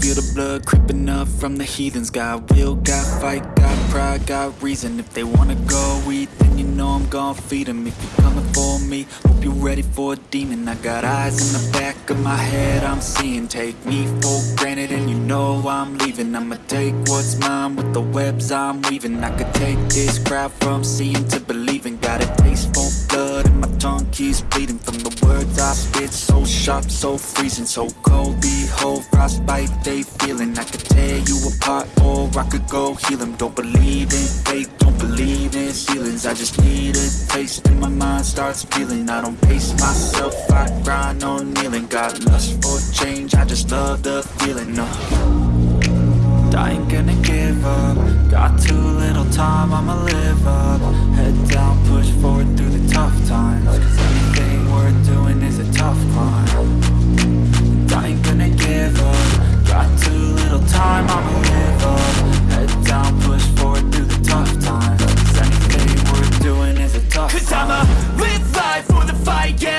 feel the blood creeping up from the heathens. Got will, got fight, got pride, got reason. If they wanna go eat, then you know I'm gon' feed them If you're coming for me, hope you're ready for a demon. I got eyes in the back of my head, I'm seeing. Take me for granted and you know I'm leaving. I'ma take what's mine with the webs I'm weaving. I could take this crowd from seeing to believing. Got a taste for blood and my tongue keeps bleeding From the words I spit, so so freezing So cold, behold, frostbite they feeling. I could tear you apart or I could go heal them Don't believe in fate, don't believe in ceilings. I just need a taste and my mind starts feeling. I don't pace myself, I grind on kneeling. Got lust for change, I just love the feeling, no I ain't gonna give up. Got too little time, I'ma live up. Head down, push forward through the tough times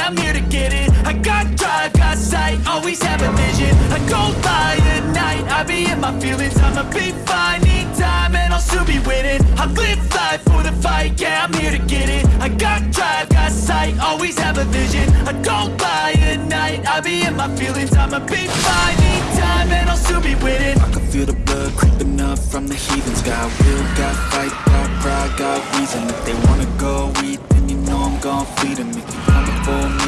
I'm here to get it. I got drive, got sight, always have a vision. I go by at night, I be in my feelings. I'ma be fine, need time, and I'll soon be winning. I live life for the fight, yeah, I'm here to get it. I got drive, got sight, always have a vision. I go by at night, I be in my feelings. I'ma be fine, need time, and I'll soon be winning. I can feel the blood creeping up from the heathens. Got will, got fight, got pride, got reason. If they wanna go eat, then you know I'm gon' feed them If you're coming for me,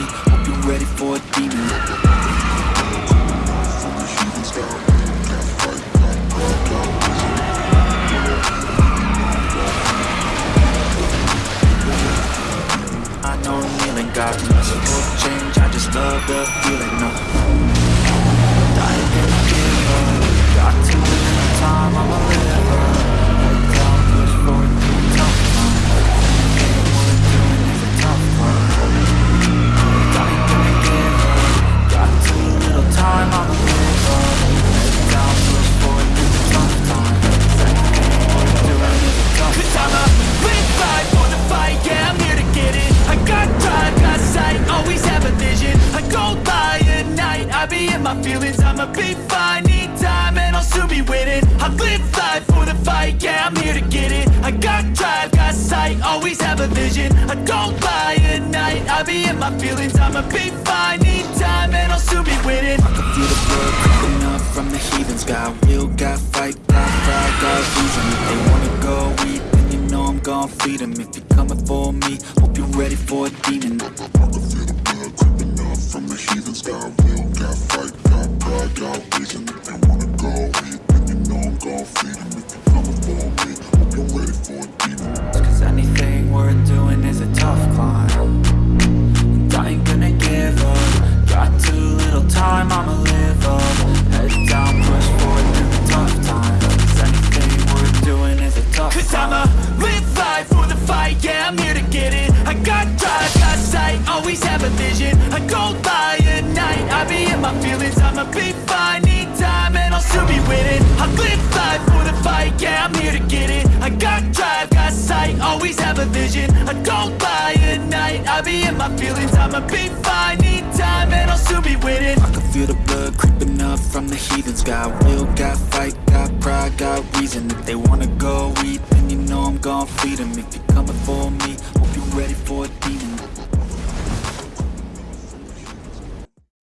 be in my feelings. I'ma be fine, need time, and I'll soon be winning. I live life for the fight, yeah, I'm here to get it. I got drive, got sight, always have a vision. I go by at night, I be in my feelings. I'ma be fine, Cause I'ma live life for the fight, yeah, I'm here to get it. I got drive, got sight, always have a vision. I go by at night, I be in my feelings. I'ma be fine, need time, and I'll soon be winning I live life for the fight, yeah, I'm here to get it. I got drive, got sight, always have a vision. I go by at night, I be in my feelings. I'ma be fine, need time, and I'll soon be winning I can feel the blood creeping up from the heathens. Got will, got fight, got pride, got reason. If they wanna go eat, then you know I'm gon' feed them If you're coming for me, hope you're ready for a demon